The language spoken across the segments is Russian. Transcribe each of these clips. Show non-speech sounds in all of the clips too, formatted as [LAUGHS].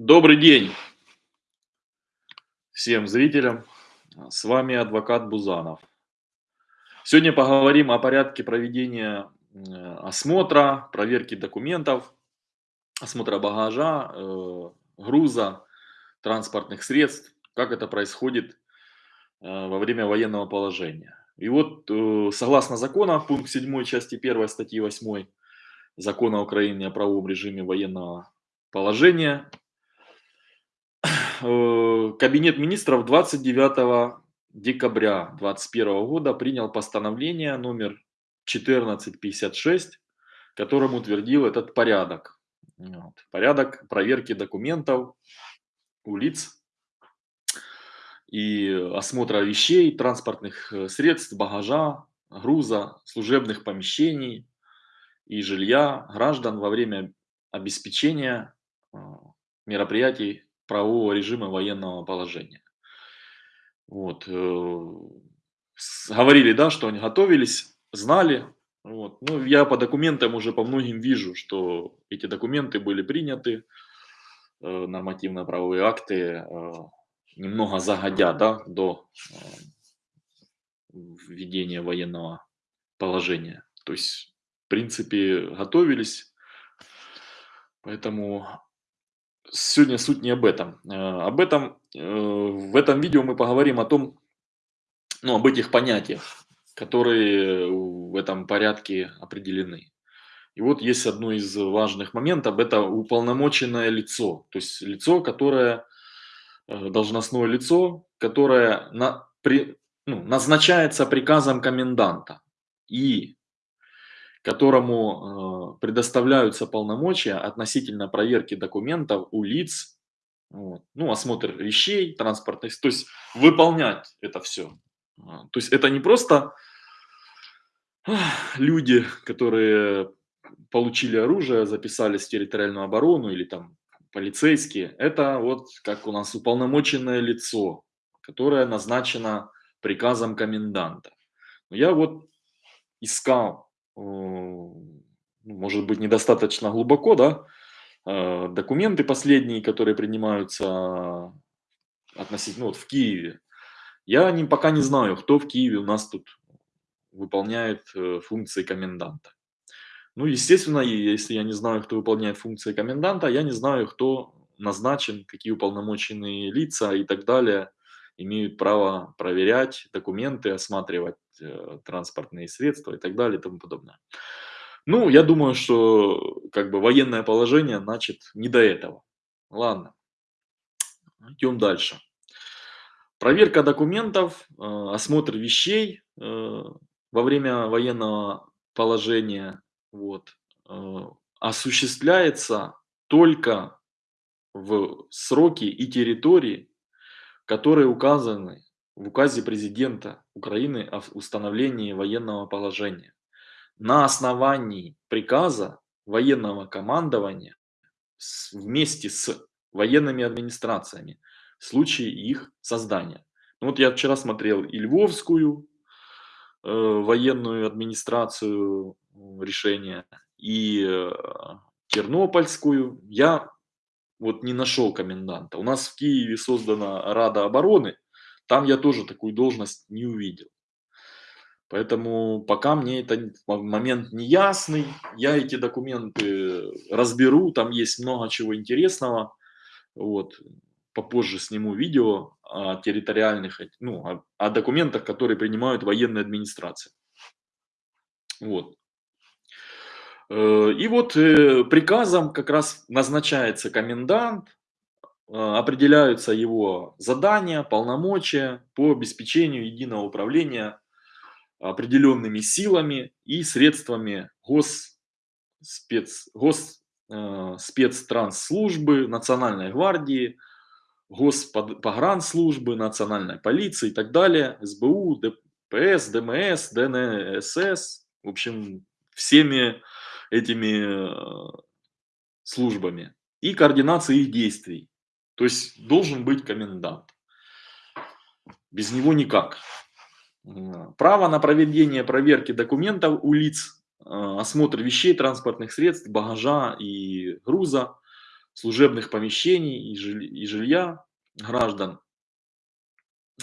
Добрый день всем зрителям. С вами адвокат Бузанов. Сегодня поговорим о порядке проведения э, осмотра, проверки документов, осмотра багажа, э, груза, транспортных средств, как это происходит э, во время военного положения. И вот, согласно закону, пункт 7 части 1 статьи 8 Закона Украины о правовом режиме военного положения, Кабинет министров 29 декабря 2021 года принял постановление номер 1456, которым утвердил этот порядок. Вот. Порядок проверки документов у лиц и осмотра вещей, транспортных э, средств, багажа, груза, служебных помещений и жилья граждан во время обеспечения э, мероприятий правового режима военного положения. Вот. Э, говорили, да, что они готовились, знали. Вот. Ну, я по документам уже по многим вижу, что эти документы были приняты, э, нормативно-правовые акты, э, немного загодя да, до введения военного положения. То есть, в принципе, готовились. Поэтому сегодня суть не об этом. Э, об этом, э, в этом видео мы поговорим о том, ну, об этих понятиях, которые в этом порядке определены. И вот есть одно из важных моментов, это уполномоченное лицо. То есть лицо, которое, э, должностное лицо, которое на, при, ну, назначается приказом коменданта. И которому э, предоставляются полномочия относительно проверки документов у лиц, вот, ну, осмотр вещей, транспортных, то есть выполнять это все. А, то есть это не просто люди, которые получили оружие, записались в территориальную оборону или там полицейские, это вот как у нас уполномоченное лицо, которое назначено приказом коменданта. Я вот искал может быть, недостаточно глубоко, да, э, документы последние, которые принимаются относительно, ну, вот в Киеве. Я не, пока не знаю, кто в Киеве у нас тут выполняет э, функции коменданта. Ну, естественно, если я не знаю, кто выполняет функции коменданта, я не знаю, кто назначен, какие уполномоченные лица и так далее имеют право проверять документы, осматривать э, транспортные средства и так далее и тому подобное. Ну, я думаю, что как бы военное положение, значит, не до этого. Ладно, идем дальше. Проверка документов, э, осмотр вещей э, во время военного положения вот, осуществляется только в сроки и территории, которые указаны в указе президента Украины о установлении военного положения на основании приказа военного командования вместе с военными администрациями в случае их создания. Ну, вот я вчера смотрел и Львовскую э, военную администрацию решения, и э, Тернопольскую. Я вот не нашел коменданта. У нас в Киеве создана Рада обороны, там я тоже такую должность не увидел. Поэтому пока мне этот момент не ясный, я эти документы разберу, там есть много чего интересного. Вот. Попозже сниму видео о территориальных, ну, о, о документах, которые принимают военные администрации. Вот. Э, и вот э, приказом как раз назначается комендант, э, определяются его задания, полномочия по обеспечению единого управления определенными силами и средствами гос, спец, национальной гвардии, госпогранслужбы, национальной полиции и так далее, СБУ, ДПС, ДМС, ДНСС, в общем, всеми этими э, службами и координации их действий. То есть должен быть комендант. Без него никак. Право на проведение проверки документов у лиц, э, осмотр вещей, транспортных средств, багажа и груза служебных помещений и жилья граждан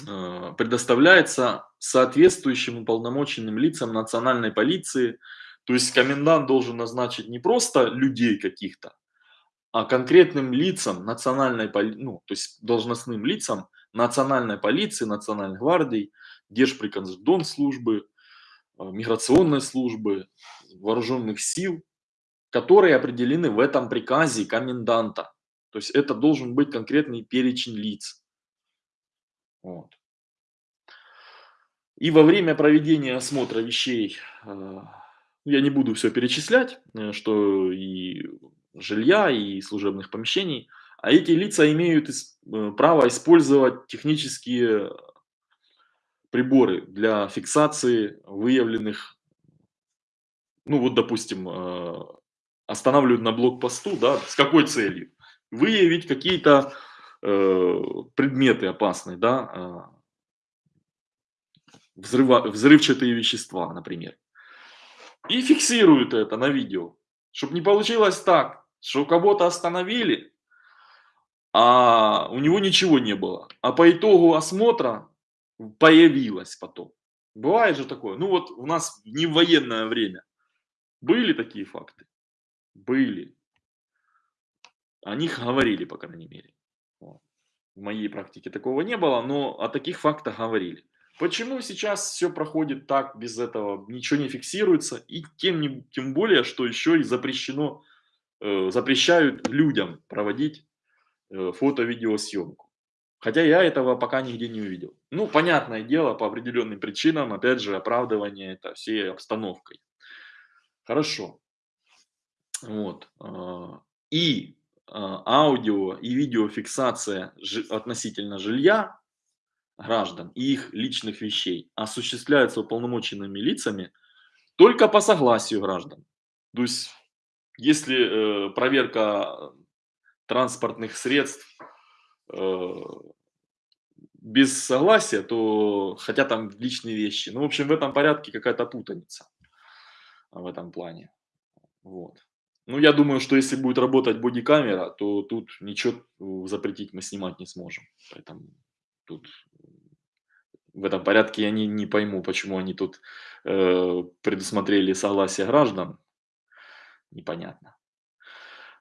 э, предоставляется соответствующим уполномоченным лицам национальной полиции. То есть комендант должен назначить не просто людей каких-то, а конкретным лицам национальной ну, то есть должностным лицам национальной полиции, национальной гвардии, Держприкордонслужбы, э, миграционной службы, вооруженных сил, которые определены в этом приказе коменданта. То есть это должен быть конкретный перечень лиц. Вот. И во время проведения осмотра вещей, э, я не буду все перечислять, э, что и жилья, и служебных помещений, а эти лица имеют э, право использовать технические приборы для фиксации выявленных, ну вот допустим, останавливают на блокпосту, да, с какой целью? Выявить какие-то э, предметы опасные, да, э, взрыва, взрывчатые вещества, например. И фиксируют это на видео, чтобы не получилось так, что кого-то остановили, а у него ничего не было. А по итогу осмотра появилось потом. Бывает же такое. Ну вот у нас не в военное время были такие факты. Были. О них говорили, по крайней мере. В моей практике такого не было, но о таких фактах говорили. Почему сейчас все проходит так, без этого, ничего не фиксируется, и тем, тем более, что еще и запрещено, э, запрещают людям проводить э, фото-видеосъемку. Хотя я этого пока нигде не увидел. Ну, понятное дело, по определенным причинам, опять же, оправдывание это всей обстановкой. Хорошо. Вот. А, и а, аудио и видеофиксация относительно жилья граждан и их личных вещей осуществляется уполномоченными лицами только по согласию граждан. То есть, если э, проверка транспортных средств э, без согласия, то хотя там личные вещи. Ну, в общем, в этом порядке какая-то путаница в этом плане. Вот. Ну, я думаю, что если будет работать бодикамера, то тут ничего э, запретить мы снимать не сможем. Поэтому тут в этом порядке я не, не пойму, почему они тут э, предусмотрели согласие граждан. Непонятно.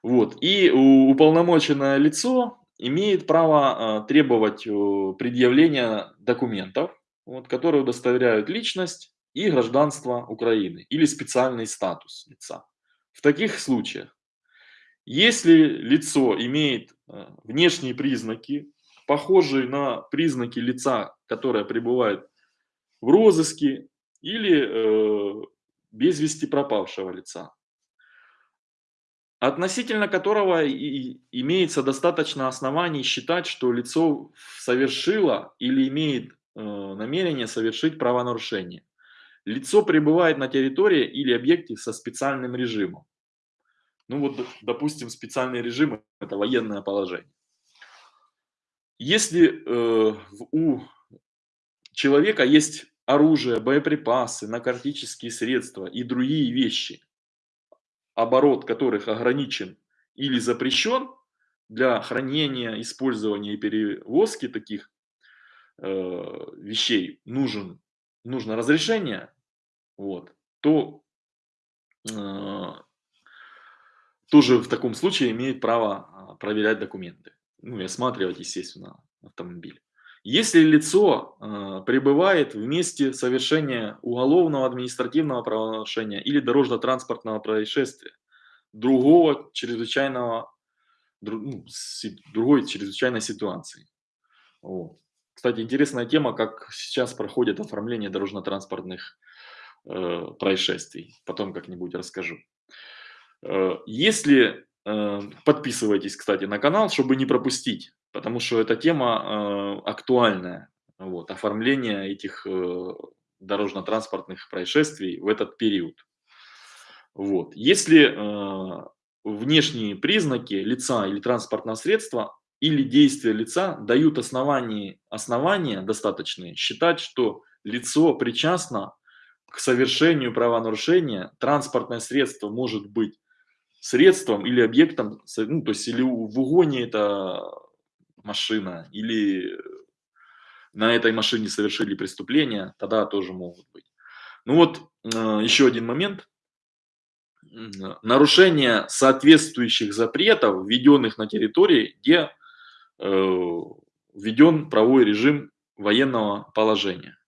Вот. И уполномоченное лицо имеет право э, требовать э, предъявления документов, вот, которые удостоверяют личность и гражданство Украины или специальный статус лица. В таких случаях, если лицо имеет э, внешние признаки, похожие на признаки лица, которое пребывает в розыске или э, без вести пропавшего лица, относительно которого и имеется достаточно оснований считать, что лицо совершило или имеет э, намерение совершить правонарушение. Лицо пребывает на территории или объекте со специальным режимом. Ну вот, допустим, специальный режим – это военное положение. Если э, у человека есть оружие, боеприпасы, наркотические средства и другие вещи, оборот которых ограничен или запрещен для хранения, использования и перевозки таких э, вещей нужен, нужно разрешение, вот, то э, тоже в таком случае имеет право а, проверять документы. Ну и осматривать, естественно, автомобиль. Если лицо э, пребывает в месте совершения уголовного административного правонарушения или дорожно-транспортного происшествия, другого чрезвычайного, друг, ну, си, другой чрезвычайной ситуации. Вот. Кстати, интересная тема, как сейчас проходит оформление дорожно-транспортных э, происшествий. Потом как-нибудь расскажу. Э, если подписывайтесь, кстати, на канал, чтобы не пропустить, потому что эта тема э, актуальная. Вот, оформление этих дорожно-транспортных происшествий в этот период. Вот. Если внешние признаки лица или транспортного средства или действия лица дают основания, основания достаточные считать, что лицо причастно к совершению правонарушения, транспортное средство может быть средством или объектом, ну, то есть или в угоне это машина, или на этой машине совершили преступление, тогда тоже могут быть. Ну вот, э, еще один момент. Нарушение соответствующих запретов, введенных на территории, где э, введен правовой режим военного положения.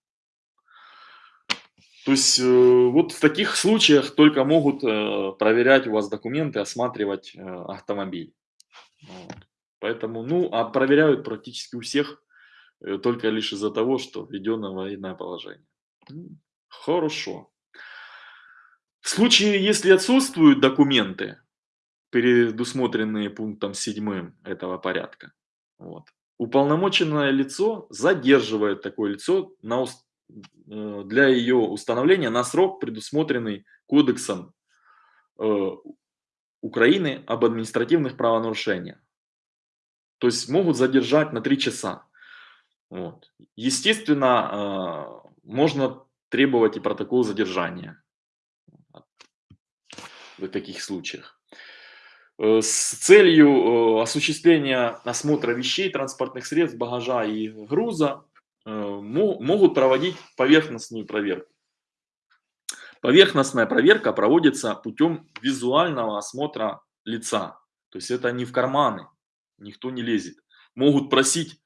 То есть э, вот в таких случаях только могут проверять у вас документы, осматривать автомобиль. Вот. Поэтому, ну, а проверяют практически у всех только лишь из-за того, что введено военное положение. Хорошо. В случае, если отсутствуют документы, предусмотренные пунктом 7 этого порядка, вот, уполномоченное лицо задерживает такое лицо на, э, для ее установления на срок, предусмотренный Кодексом э, Украины об административных правонарушениях. То есть могут задержать на 3 часа. Вот. Естественно, э, можно требовать и протокол задержания в таких случаях. Э, с целью э, осуществления осмотра вещей, транспортных средств, багажа и груза э, могут проводить поверхностную проверку. Поверхностная проверка проводится путем визуального осмотра лица. То есть это не в карманы, никто не лезет. Могут просить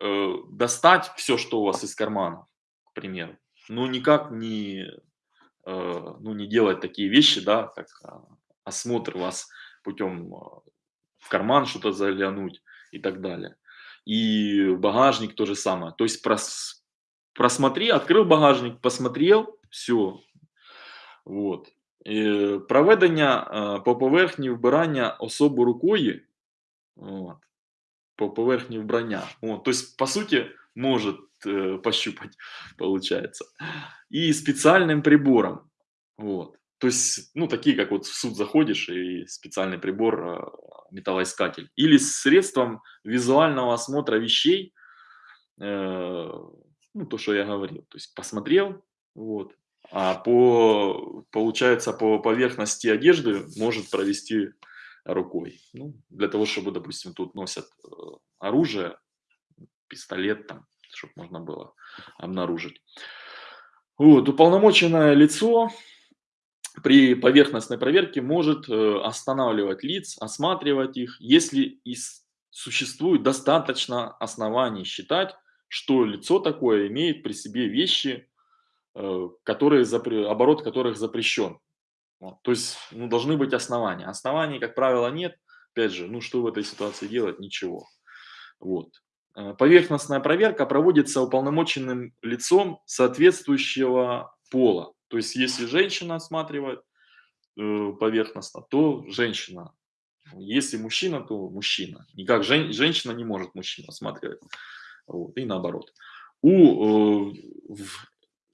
э, достать все, что у вас из кармана, к примеру ну, никак не, э, ну, не делать такие вещи, да, как а, осмотр вас путем а, в карман что-то заглянуть и так далее И багажник то же самое. То есть прос, просмотри, открыл багажник, посмотрел, все. Вот. І проведення по поверхні вбирання особу рукою, от, по поверхні вбрання. От, то есть, по сути, может э, пощупать, [LAUGHS] получается. И специальным прибором. Вот. то есть, ну, такие, как вот в суд заходишь, и специальный прибор, э, металлоискатель. Или средством визуального осмотра вещей, э, ну, то, что я говорил. То есть, посмотрел, вот. А по, получается, по поверхности одежды может провести рукой. Ну, для того, чтобы, допустим, тут носят э, оружие, пистолет там, чтобы можно было обнаружить. Вот, уполномоченное лицо при поверхностной проверке может э, останавливать лиц, осматривать их, если из, существует достаточно оснований считать, что лицо такое имеет при себе вещи, э, которые, оборот которых запрещен. Вот, то есть ну, должны быть основания. Оснований, как правило, нет. Опять же, ну что в этой ситуации делать? Ничего. Вот. Э, поверхностная проверка проводится уполномоченным лицом соответствующего пола. То есть, если женщина осматривает э, поверхностно, то женщина. Если мужчина, то мужчина. Никак жен, женщина не может мужчину осматривать. Вот, и наоборот. У, э, в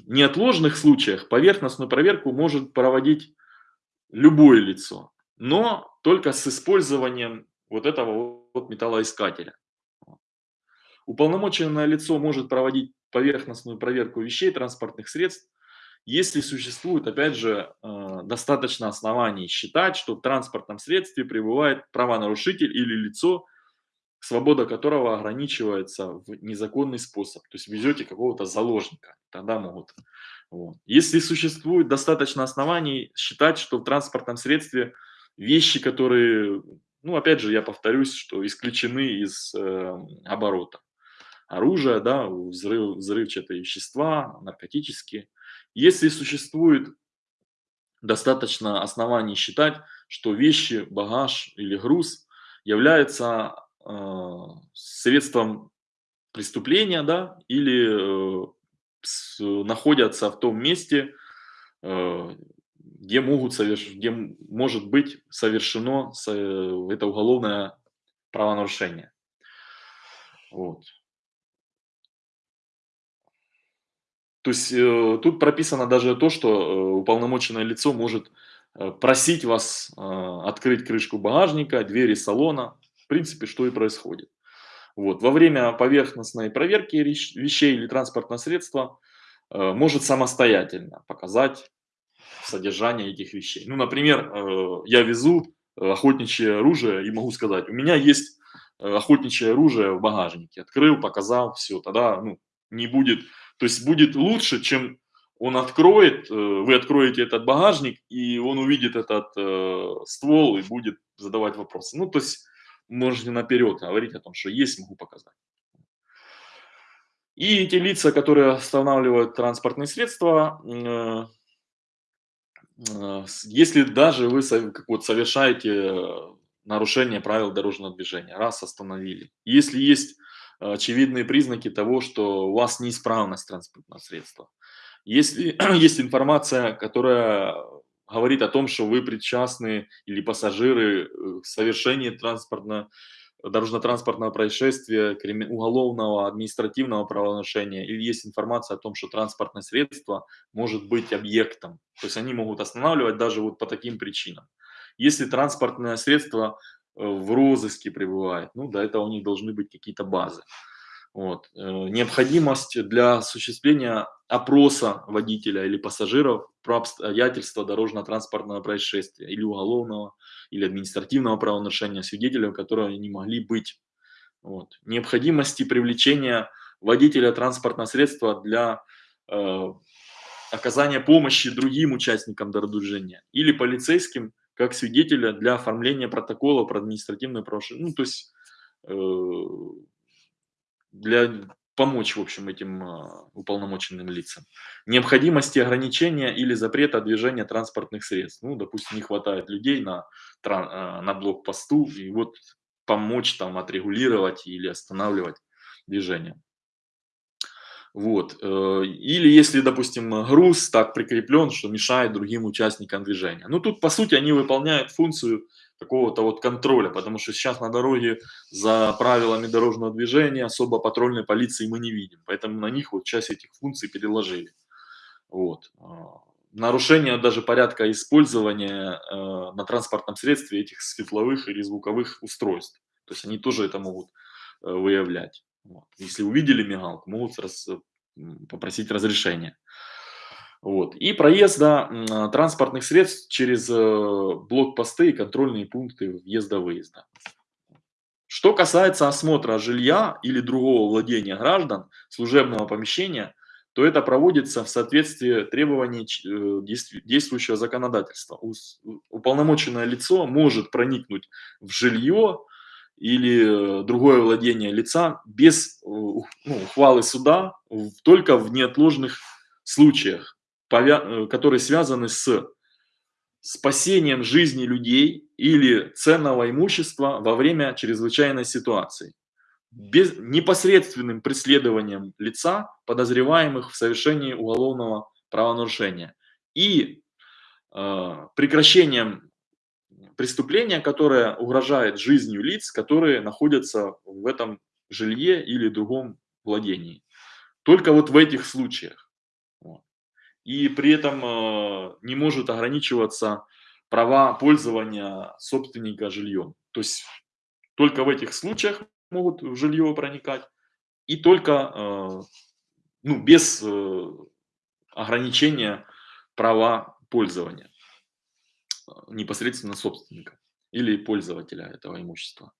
неотложных случаях поверхностную проверку может проводить любое лицо, но только с использованием вот этого вот металлоискателя. Уполномоченное лицо может проводить поверхностную проверку вещей, транспортных средств, если существует, опять же, э, достаточно оснований считать, что в транспортном средстве пребывает правонарушитель или лицо, свобода которого ограничивается в незаконный способ. То есть везете какого-то заложника, тогда могут. Вот. Если существует достаточно оснований считать, что в транспортном средстве вещи, которые, ну опять же, я повторюсь, что исключены из э, оборота оружия, да, взрыв, взрывчатые вещества, наркотические. Если существует достаточно оснований считать, что вещи, багаж или груз являются э, средством преступления, да, или э, с, находятся в том месте, э, где могут соверш... где может быть совершено это уголовное правонарушение. Вот. То есть э, тут прописано даже то, что э, уполномоченное лицо может э, просить вас э, открыть крышку багажника, двери салона. В принципе, что и происходит. Вот. Во время поверхностной проверки вещей или транспортного средства э, может самостоятельно показать содержание этих вещей. Ну, например, э, я везу охотничье оружие и могу сказать, у меня есть э, охотничье оружие в багажнике. Открыл, показал, все, тогда ну, не будет, то есть будет лучше, чем он откроет, э, вы откроете этот багажник, и он увидит этот э, ствол и будет задавать вопросы. Ну, то есть можете наперед говорить о том, что есть, могу показать. И эти лица, которые останавливают транспортные средства, э, если даже вы как вот совершаете нарушение правил дорожного движения, раз остановили, если есть очевидные признаки того, что у вас неисправность транспортного средства, если [CLEARS THROAT] есть информация, которая говорит о том, что вы причастны или пассажиры э, к совершению транспортно дорожно-транспортного происшествия, уголовного, административного правонарушения, или есть информация о том, что транспортное средство может быть объектом. То есть они могут останавливать даже вот по таким причинам. Если транспортное средство в розыске пребывает, ну, до этого у них должны быть какие-то базы. Вот. Э, необходимость для осуществления опроса водителя или пассажиров про обстоятельства дорожно-транспортного происшествия или уголовного, или административного правонарушения свидетелей, которые не могли быть. Вот. Необходимости привлечения водителя транспортного средства для э, оказания помощи другим участникам дорождвижения или полицейским как свидетеля для оформления протокола про административное правонарушение. Ну, то есть э, для помочь, в общем, этим а, уполномоченным лицам. Необходимости ограничения или запрета движения транспортных средств. Ну, допустим, не хватает людей на, а, на блокпосту, и вот помочь там отрегулировать или останавливать движение. Вот. Э, или если, допустим, груз так прикреплен, что мешает другим участникам движения. Ну, тут, по сути, они выполняют функцию какого-то вот контроля, потому что сейчас на дороге за правилами дорожного движения особо патрульной полиции мы не видим, поэтому на них вот часть этих функций переложили. Вот. А, нарушение даже порядка использования э, на транспортном средстве этих светловых или звуковых устройств. То есть они тоже это могут э, выявлять. Вот. Если увидели мигалку, могут раз, попросить разрешения. Вот. И проезда транспортных средств через э, блокпосты и контрольные пункты въезда-выезда. Что касается осмотра жилья или другого владения граждан, служебного помещения, то это проводится в соответствии требований э, действующего законодательства. Уполномоченное лицо может проникнуть в жилье или э, другое владение лица без ну, ухвалы суда только в неотложных случаях. Э, которые связаны с спасением жизни людей или ценного имущества во время чрезвычайной ситуации, без непосредственным преследованием лица, подозреваемых в совершении уголовного правонарушения, и э, прекращением преступления, которое угрожает жизнью лиц, которые находятся в этом жилье или другом владении. Только вот в этих случаях и при этом э, не может ограничиваться права пользования собственника жильем. То есть только в этих случаях могут в жилье проникать и только э, ну, без э, ограничения права пользования непосредственно собственника или пользователя этого имущества.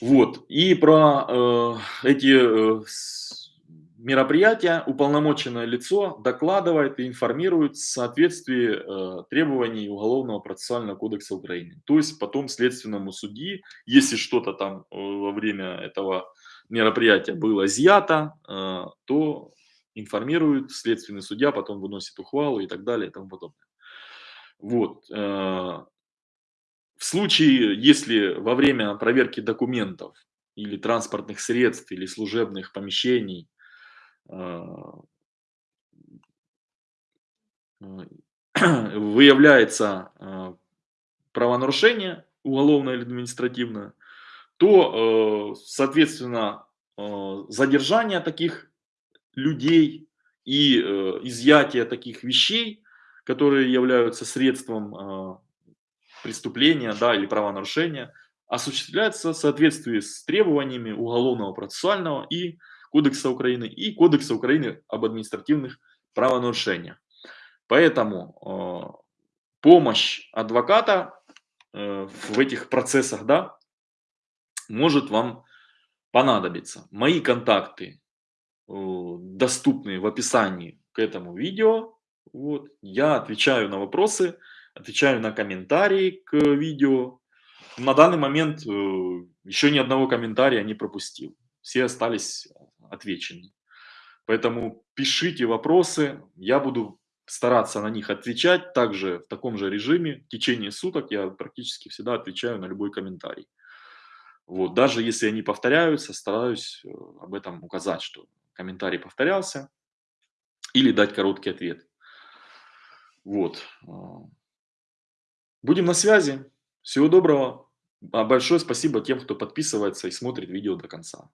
Вот. И про э, эти э, мероприятия уполномоченное лицо докладывает и информирует в соответствии э, требований Уголовного процессуального кодекса Украины. То есть потом следственному судьи, если что-то там э, во время этого мероприятия было изъято, э, то информирует следственный судья, потом выносит ухвалу и так далее и тому подобное. Вот. Э, в случае, если во время проверки документов или транспортных средств, или служебных помещений а, [CLEARS THROAT] выявляется а, правонарушение уголовное или административное, то, э, соответственно, э, задержание таких людей и э, изъятие таких вещей, которые являются средством а, преступления да, или правонарушения, осуществляется в соответствии с требованиями уголовного процессуального и Кодекса Украины и Кодекса Украины об административных правонарушениях. Поэтому э, помощь адвоката э, в этих процессах, да, может вам понадобиться. Мои контакты э, доступны в описании к этому видео. Вот. Я отвечаю на вопросы, отвечаю на комментарии к видео. На данный момент э, еще ни одного комментария не пропустил. Все остались отвечены. Поэтому пишите вопросы, я буду стараться на них отвечать. Также в таком же режиме в течение суток я практически всегда отвечаю на любой комментарий. Вот, даже если они повторяются, стараюсь э, об этом указать, что комментарий повторялся, или дать короткий ответ. Вот. А. Будем на связи. Всего доброго. А большое спасибо тем, кто подписывается и смотрит видео до конца.